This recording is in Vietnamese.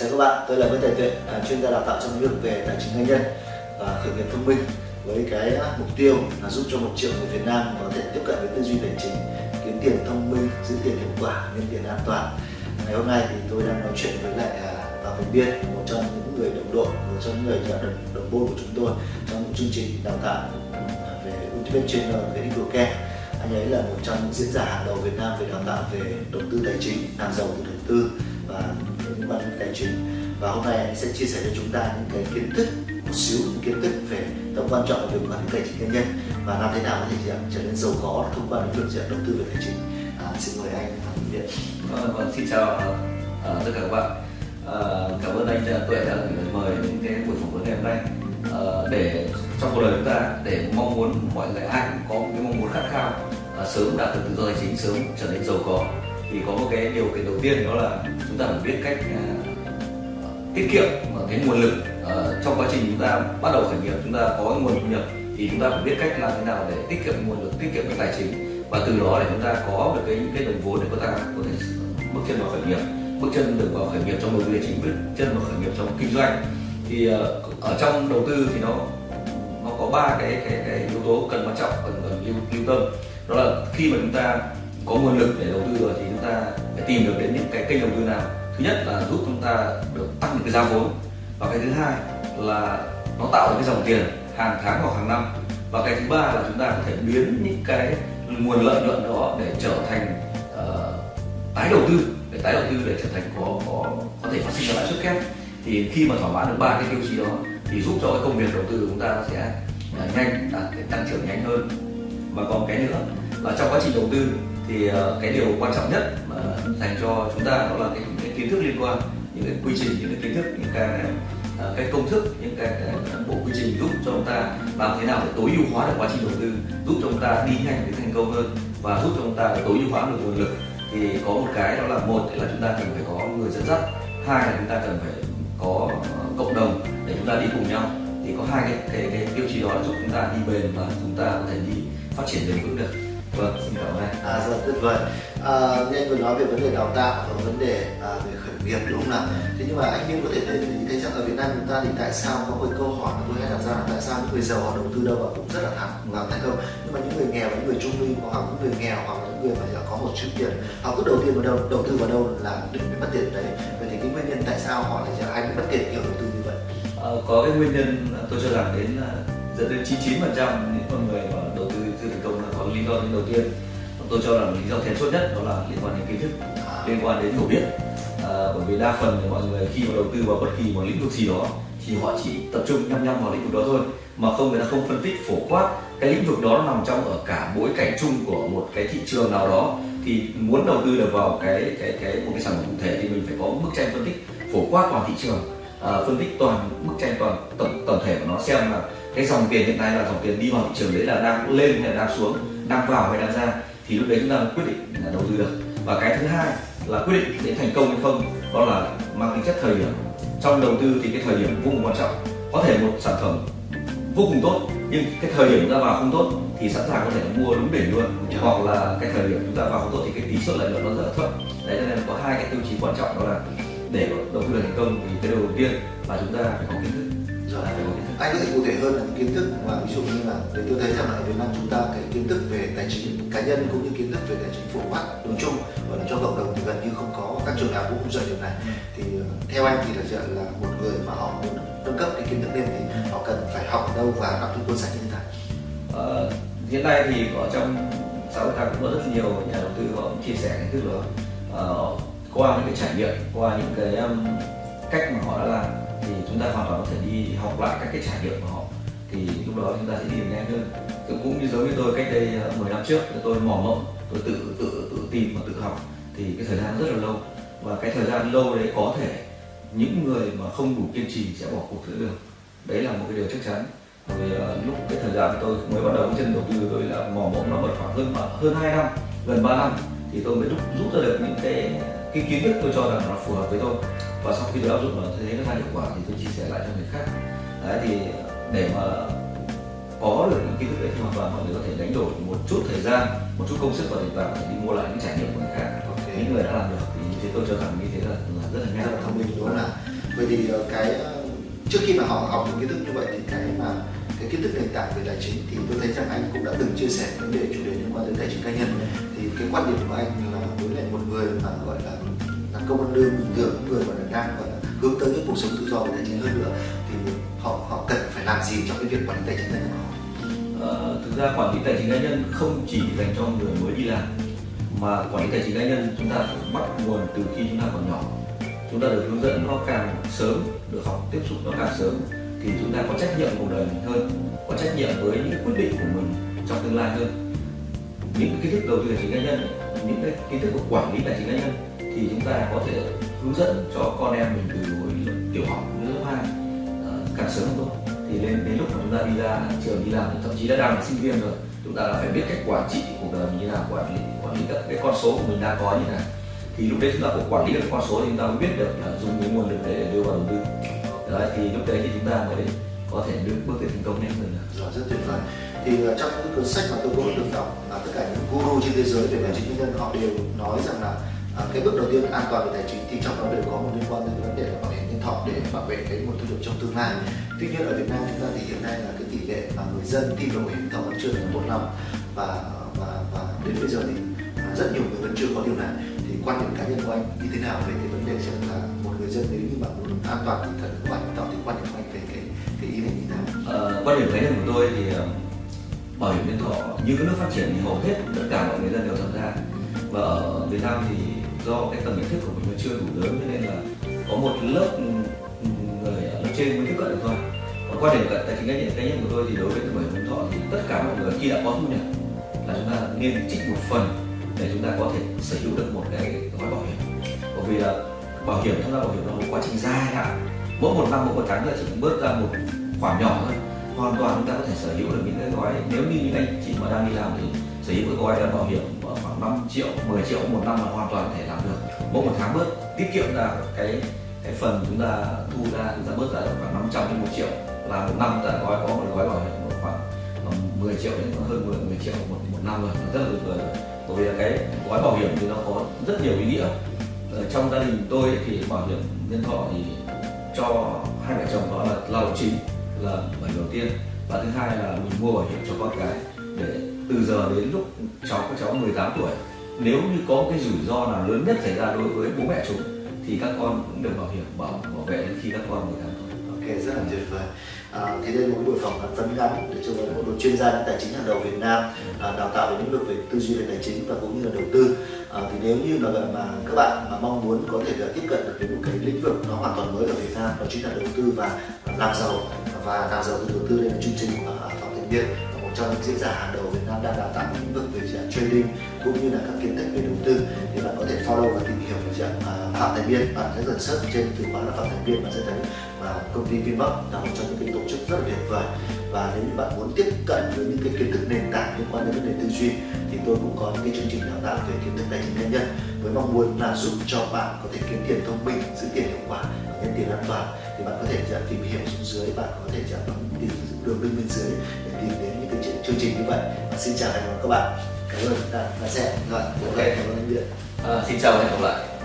Chào các bạn, tôi là Nguyễn Tài Tuệ, à, chuyên gia đào tạo trong lĩnh vực về tài chính cá nhân và khởi nghiệp thông minh với cái mục tiêu là giúp cho một triệu người Việt Nam có thể tiếp cận với tư duy tài chính, kiếm tiền thông minh, giữ tiền hiệu quả, nhân tiền an toàn. Ngày hôm nay thì tôi đang nói chuyện với lại và Thành Biên, một trong những người đồng đội, một trong những người đồng, đồng môn của chúng tôi trong một chương trình đào tạo à, về Ultimate Trainer về Equal anh ấy là một trong những diễn giả hàng đầu Việt Nam về đào tạo về đầu tư tài chính, làm giàu từ đầu tư và liên quan tài chính và hôm nay anh sẽ chia sẻ cho chúng ta những cái kiến thức một xíu những kiến thức về tầm quan trọng về quản lý tài chính cá nhân. Và làm thế nào có thể trở nên giàu có thông qua những việc đầu tư về tài chính. À, xin mời anh Phạm Việt. Vâng, vâng xin chào uh, tất cả các bạn. Uh, cảm ơn anh Tuệ đã mời những cái buổi phỏng vấn ngày hôm nay. Uh, để trong cuộc đời chúng ta để mong muốn mọi người ai cũng có một cái mong muốn khát khao uh, sớm đạt được tự do tài chính sớm trở nên giàu có thì có một cái điều kiện đầu tiên đó là chúng ta phải biết cách uh, tiết kiệm cái nguồn lực uh, trong quá trình chúng ta bắt đầu khởi nghiệp chúng ta có nguồn thu nhập thì chúng ta phải biết cách làm thế nào để tiết kiệm nguồn lực tiết kiệm cái tài chính và từ đó để chúng ta có được cái những cái đồng vốn để chúng ta có thể bước chân vào khởi nghiệp bước chân được vào khởi nghiệp trong đầu tư tài chính bước chân vào khởi nghiệp trong kinh doanh. Thì uh, ở trong đầu tư thì nó nó có ba cái cái cái yếu tố cần quan trọng cần cần lưu, lưu tâm. Đó là khi mà chúng ta có nguồn lực để đầu tư rồi thì chúng ta phải tìm được đến những cái kênh đầu tư nào. Thứ nhất là giúp chúng ta được tăng được cái giá vốn. Và cái thứ hai là nó tạo được cái dòng tiền hàng tháng hoặc hàng năm. Và cái thứ ba là chúng ta có thể biến những cái nguồn lợi nhuận đó để trở thành uh, tái đầu tư để tái đầu tư để trở thành có có có thể phát sinh ra lãi suất kép. Thì khi mà thỏa mãn được ba cái tiêu chí đó thì giúp cho cái công việc đầu tư của chúng ta sẽ uh, nhanh à, đạt tăng trưởng nhanh hơn. Và còn cái nữa và trong quá trình đầu tư thì ờ, cái điều quan trọng nhất mà dành cho chúng ta đó là cái, cái kiến thức liên quan những cái quy trình những cái kiến thức những cái ờ, cái công thức những cái, cái bộ quy trình giúp cho chúng ta làm thế nào để tối ưu hóa được quá trình đầu tư giúp cho chúng ta đi nhanh đến thành công hơn và giúp cho chúng ta tối ưu hóa được nguồn lực. Thì có một cái đó là một là chúng ta cần phải có người dẫn dắt. Hai là chúng ta cần phải có ờ, cộng đồng để chúng ta đi cùng nhau. Thì có hai cái cái, cái tiêu chí đó là giúp chúng ta đi bền và chúng ta có thể đi phát triển bền vững được vâng xin cảm ơn à rất là tuyệt vời. À, anh vừa nói về vấn đề đào tạo và vấn đề à, về khởi nghiệp đúng không nào? Thế nhưng mà anh Biên có thể thấy, thấy rằng ở Việt Nam chúng ta thì tại sao có một câu hỏi tôi hay đặt ra là tại sao những người giàu họ đầu tư đâu và cũng rất là thẳng và thành công nhưng mà những người nghèo những người trung lưu hoặc những người nghèo hoặc những người mà có một chút tiền họ cứ đầu tiên vào đâu đầu tư vào đâu là định bị mất tiền đấy. Vậy thì cái nguyên nhân tại sao họ lại hay bị mất tiền kiểu đầu tư như vậy? À, có cái nguyên nhân tôi cho rằng đến dẫn đến 99 phần trăm những con người mà đầu tư chưa thành công lý do đầu tiên. Tôi cho rằng lý do then chốt nhất đó là liên quan đến kiến thức liên quan đến hiểu biết. À, bởi vì đa phần thì mọi người khi mà đầu tư vào bất kỳ một lĩnh vực gì đó thì họ chỉ tập trung nhăm nhăm vào lĩnh vực đó thôi mà không người ta không phân tích phổ quát. Cái lĩnh vực đó nằm trong ở cả bối cảnh chung của một cái thị trường nào đó thì muốn đầu tư được vào cái cái cái một cái sản phẩm cụ thể thì mình phải có bức tranh phân tích phổ quát toàn thị trường. À, phân tích toàn bức tranh toàn tổng tổng thể của nó xem là cái dòng tiền hiện nay là dòng tiền đi vào thị trường đấy là đang lên hay là đang xuống đang vào hay đang ra thì lúc đấy chúng ta quyết định là đầu tư được. Và cái thứ hai là quyết định để thành công hay không đó là mang tính chất thời điểm. Trong đầu tư thì cái thời điểm vô cùng quan trọng. Có thể một sản phẩm vô cùng tốt nhưng cái thời điểm chúng ta vào không tốt thì sẵn sàng có thể mua đúng đỉnh luôn. Hoặc là cái thời điểm chúng ta vào không tốt thì cái tỷ suất lợi nhuận nó rất là thấp. Đấy cho nên có hai cái tiêu chí quan trọng đó là để đầu tư thành công thì cái đầu tiên là chúng ta phải có kiến thức rồi anh có thể cụ thể hơn là những kiến thức mà ví dụ như là để tôi thấy rằng là ở Việt Nam chúng ta cái kiến thức về tài chính cá nhân cũng như kiến thức về tài chính phổ quát nói chung và cho cộng đồng thì gần như không có các trường nào cũng không dạy điều này thì ờ, theo anh thì là dạy là một người mà họ muốn nâng cấp cái kiến thức lên thì họ cần phải học ở đâu và đọc những cuốn sách như thế nào? Ờ, hiện nay thì ở trong xã hội ta cũng có rất nhiều nhà đầu tư họ chia sẻ kiến thức đó. Uh, qua những cái trải nghiệm qua những cái um, cách mà họ đã làm thì chúng ta hoàn toàn có thể đi học lại các cái trải nghiệm của họ. Thì lúc đó chúng ta sẽ đi nhanh hơn. Cũng như giống như tôi cách đây ờ, 10 năm trước tôi mò mẫm tôi tự tự tự tìm và tự học. Thì cái thời gian rất là lâu. Và cái thời gian lâu đấy có thể những người mà không đủ kiên trì sẽ bỏ cuộc giữa đường. Đấy là một cái điều chắc chắn. Vì uh, ờ, lúc cái thời gian tôi mới bắt đầu chân đầu tư tôi là mò mẫm nó mất khoảng hơn ờ, hơn hai năm gần 3 năm thì tôi mới rút rút ra được những cái cái kiến thức tôi cho rằng nó phù hợp với tôi. Và sau khi tôi áp dụng nó thấy nó ra hiệu quả thì tôi chia sẻ lại cho người khác. Đấy thì để mà có được những kiến thức đấy thì hoàn toàn mọi người có thể đánh đổi một chút thời gian một chút công sức và để vào để đi mua lại những trải nghiệm của người khác. Okay. những người đã làm được thì như thế tôi cho rằng như thế là, là rất là nhanh. Rất là thông minh đúng không nào? Vậy thì ờ, cái ờ, trước khi mà họ học những kiến thức như vậy thì cái mà cái kiến thức nền tảng về tài chính thì tôi thấy rằng anh cũng đã từng chia sẻ vấn đề chủ đề liên quan đến tài chính cá nhân. Thì cái quan điểm của anh là công ăn lương bình thường người mà đang gọi hướng tới cái cuộc sống tự do về tài chính hơn nữa thì họ họ cần phải làm gì trong cái việc quản lý tài chính cá nhân của họ Ờ, thực ra quản lý tài chính cá nhân không chỉ dành cho người mới đi làm mà quản lý tài chính cá nhân chúng ta phải bắt nguồn từ khi chúng ta còn nhỏ. Chúng ta được hướng dẫn nó càng sớm được học tiếp xúc nó càng sớm thì chúng ta có trách nhiệm cuộc đời mình hơn có trách nhiệm với những quyết định của mình trong tương lai hơn. Những kiến thức đầu tư tài chính cá nhân những cái kiến thức của quản lý tài chính cá nhân thì chúng ta có thể hướng dẫn cho con em mình từ hồi tiểu học đến lớp hai ờ, càng sớm càng tốt thì đến đến lúc mà chúng ta đi ra trường đi làm thậm chí đã đang là sinh viên rồi chúng ta đã phải biết cách quản trị cuộc đời mình như nào quản lý quản lý các cái con số của mình đang có như nào thì lúc đấy chúng ta cũng quản lý được con số thì chúng ta mới biết được là dùng cái nguồn lực đấy để đưa vào đầu tư đấy, thì lúc đấy thì chúng ta mới có thể đưa bước tới thành công nhanh hơn nữa. Dạ, rất tuyệt vời. Thì ờ, trong những cuốn sách mà tôi cũng được đọc là tất cả những guru trên thế giới về tài chính cá nhân họ đều nói rằng là à, cái bước đầu tiên an toàn về tài chính thì trong đó đều có một liên quan đến vấn đề là bảo hiểm nhân thọ để bảo vệ cái nguồn thu nhập trong tương lai. Tuy nhiên ở Việt Nam chúng ta thì hiện nay là cái tỷ lệ mà người dân tin vào bảo hiểm nhân thọ vẫn chưa được tốt lắm và và và đến bây giờ thì rất nhiều người vẫn chưa có điều này. Thì quan điểm cá nhân của anh như thế nào về cái vấn đề rằng là một người dân nếu như mà muốn an toàn thì thần bảo hiểm nhân thọ thì quan điểm của anh về cái cái ý này như thế nào? Ờ, quan điểm cá nhân của tôi thì ờ, bảo hiểm nhân thọ như các nước phát triển thì hầu hết tất cả mọi người dân đều tham gia và ở Việt Nam thì do cái tầm nhận thức của mình nó chưa đủ lớn, cho nên là có một lớp người ở lớp trên mới tiếp cận được thôi. Còn quan điểm tài chính cá nhân cá nhân của tôi thì đối với tuổi hiểm thọ thì tất cả mọi người khi đã có thu nhập là chúng ta nên trích một phần để chúng ta có thể sở hữu được một cái gói bảo hiểm. Bởi vì là bảo hiểm, tham gia bảo hiểm là một quá trình dài hạn. Mỗi một năm, mỗi một tháng là chỉ bớt ra một khoản nhỏ thôi. Hoàn toàn chúng ta có thể sở hữu được những cái gói. Nếu như những anh chị mà đang đi làm thì sở hữu cái gói bảo hiểm tầm khoảng 5 triệu 10 triệu một năm là hoàn toàn có thể làm được. Mỗi một tháng bớt tiết kiệm là cái cái phần chúng ta thu ra chúng ta bớt ra khoảng 500 đến 1 triệu. Là một năm ta gói có một gói bảo hiểm khoảng 10 triệu đến hơn 10, 10 triệu một, một năm rồi. Rất là tuyệt vời bởi vì là cái gói bảo hiểm thì nó có rất nhiều ý nghĩa. Ở trong gia đình tôi thì bảo hiểm nhân thọ thì cho hai vợ chồng đó là lao động chính là bảo hiểm đầu tiên. Và thứ hai là mình mua bảo hiểm cho con cái để từ giờ đến lúc cháu các cháu 18 tuổi nếu như có cái rủi ro nào lớn nhất xảy ra đối với bố mẹ chúng thì các con cũng được bảo hiểm bảo bảo vệ đến khi các con 18 tuổi Ok, rất là tuyệt vời. À, thì đây là một buổi phỏng vấn vấn ngắn để cho một đội chuyên gia tài chính hàng đầu Việt Nam à, đào tạo về lĩnh vực về tư duy về tài chính và cũng như là đầu tư. À, thì nếu như mà mà các bạn mà mong muốn có thể là tiếp cận được đến một cái lĩnh vực nó hoàn toàn mới ở Việt Nam đó chính là đầu tư và làm giàu và làm giàu từ đầu tư đây là chương trình của à, Phạm Thành Viên trong những diễn giả hàng đầu Việt Nam đang đào tạo lĩnh vực về trading cũng như là các kiến thức về đầu tư. Thì bạn có thể follow và tìm hiểu về dạng à, Phạm Thành Viên bạn sẽ dần search trên từ khóa là Phạm Thành Viên bạn sẽ thấy và công ty Vinbox là một trong những cái tổ chức rất là tuyệt vời. Và nếu như bạn muốn tiếp cận với những cái kiến thức nền tảng liên quan đến vấn đề tư duy, thì tôi cũng có những cái chương trình đào tạo về kiến thức tài chính cá nhân với mong muốn là giúp cho bạn có thể kiếm tiền thông minh, giữ tiền hiệu quả và nhân tiền an toàn. Thì bạn có thể à, tìm hiểu xuống dưới, bạn có thể chạm bấm tìm đường link bên dưới để tìm đến chương trình như vậy. Và xin chào và hẹn gặp các bạn. Cảm ơn đã, đã xem. Rồi ok cảm ơn anh điện à, xin chào và hẹn gặp lại.